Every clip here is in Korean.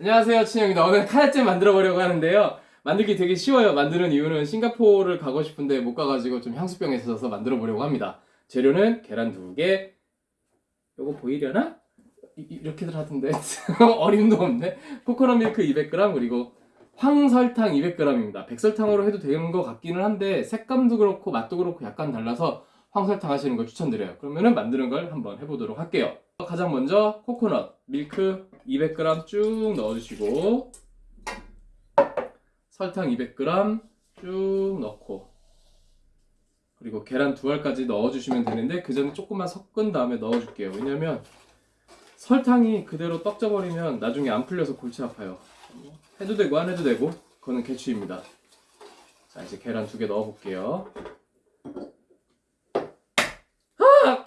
안녕하세요 친영입니다. 오늘 카야잼 만들어 보려고 하는데요. 만들기 되게 쉬워요. 만드는 이유는 싱가포르를 가고 싶은데 못 가가지고 좀 향수병에 있어서 만들어 보려고 합니다. 재료는 계란 두개. 요거 보이려나? 이, 렇게들 하던데. 어림도 없네. 코코넛 밀크 200g 그리고 황설탕 200g입니다. 백설탕으로 해도 되는 것 같기는 한데 색감도 그렇고 맛도 그렇고 약간 달라서 황설탕 하시는 걸 추천드려요. 그러면은 만드는 걸 한번 해보도록 할게요. 가장 먼저 코코넛 밀크 200g 쭉 넣어주시고 설탕 200g 쭉 넣고 그리고 계란 두 알까지 넣어주시면 되는데 그 전에 조금만 섞은 다음에 넣어줄게요. 왜냐면 설탕이 그대로 떡져버리면 나중에 안 풀려서 골치 아파요. 해도 되고 안 해도 되고 그거는 개취입니다. 자 이제 계란 두 개 넣어볼게요 아!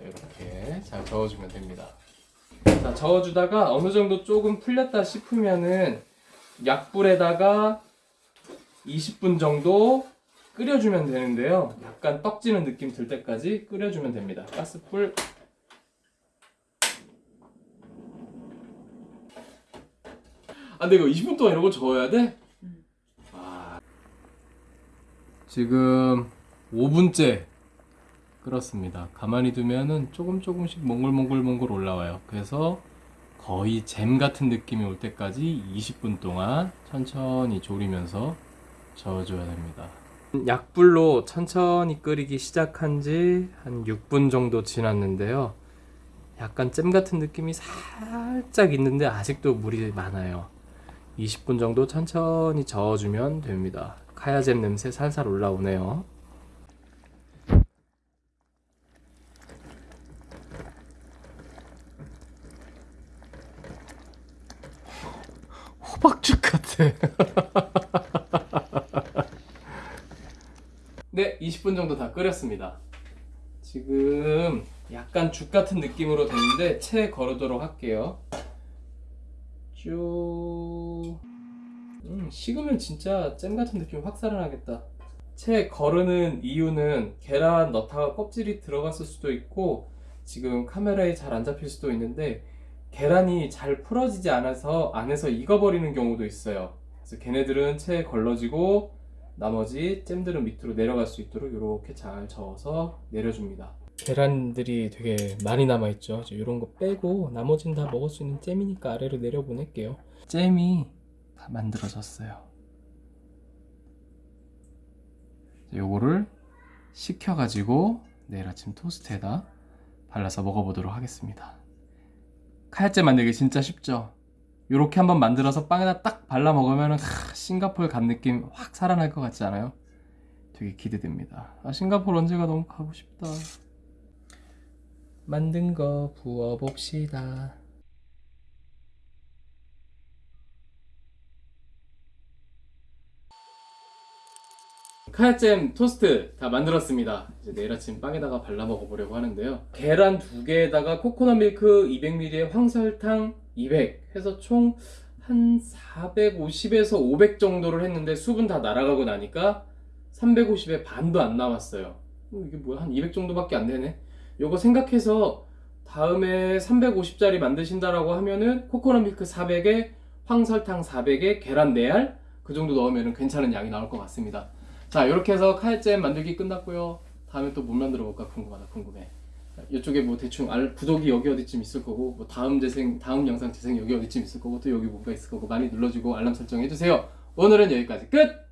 이렇게 잘 저어주면 됩니다. 자 저어주다가 어느 정도 조금 풀렸다 싶으면은 약불에다가 20분 정도 끓여주면 되는데요. 약간 떡지는 느낌 들 때까지 끓여주면 됩니다. 가스불 아 근데 이거 20분 동안 이러고 저어야 돼? 아... 지금 5분째 끓었습니다. 가만히 두면은 조금 조금씩 몽글몽글몽글 올라와요. 그래서 거의 잼 같은 느낌이 올 때까지 20분 동안 천천히 졸이면서 저어줘야 됩니다. 약불로 천천히 끓이기 시작한 지 한 6분 정도 지났는데요. 약간 잼 같은 느낌이 살짝 있는데 아직도 물이 많아요. 20분 정도 천천히 저어주면 됩니다. 카야잼 냄새 살살 올라오네요 호박죽 같아. 네 20분 정도 다 끓였습니다. 지금 약간 죽 같은 느낌으로 됐는데 채 거르도록 할게요. 쭉. 음, 식으면 진짜 잼 같은 느낌 확 살아나겠다. 채 거르는 이유는 계란 넣다가 껍질이 들어갔을 수도 있고 지금 카메라에 잘 안 잡힐 수도 있는데 계란이 잘 풀어지지 않아서 안에서 익어버리는 경우도 있어요. 그래서 걔네들은 채 걸러지고 나머지 잼들은 밑으로 내려갈 수 있도록 이렇게 잘 저어서 내려줍니다. 계란들이 되게 많이 남아있죠. 이런 거 빼고 나머지는 다 먹을 수 있는 잼이니까 아래로 내려보낼게요. 잼이 다 만들어졌어요. 요거를 식혀가지고 내일 아침 토스트에다 발라서 먹어보도록 하겠습니다 카야잼 만들기 진짜 쉽죠. 요렇게 한번 만들어서 빵에다 딱 발라 먹으면 싱가포르 간 느낌 확 살아날 것 같지 않아요? 되게 기대됩니다. 아 싱가포르 언제가 너무 가고 싶다. 만든 거 부어봅시다 카야잼 토스트 다 만들었습니다. 이제 내일 아침 빵에다가 발라 먹어보려고 하는데요. 계란 두 개에다가 코코넛 밀크 200ml에 황설탕 200 해서 총 한 450에서 500 정도를 했는데 수분 다 날아가고 나니까 350에 반도 안 남았어요. 어, 이게 뭐야? 한 200 정도밖에 안 되네? 요거 생각해서 다음에 350짜리 만드신다라고 하면은 코코넛 밀크 400에 황설탕 400에 계란 4알 그 정도 넣으면 괜찮은 양이 나올 것 같습니다 자 이렇게 해서 카야잼 만들기 끝났고요. 다음에 또뭐 만들어 볼까 궁금하다 궁금해. 이쪽에 뭐 대충 알 구독이 여기 어디쯤 있을 거고 뭐 다음 재생 다음 영상 재생 여기 어디쯤 있을 거고 또 여기 뭔가 있을 거고 많이 눌러주고 알람 설정 해주세요. 오늘은 여기까지. 끝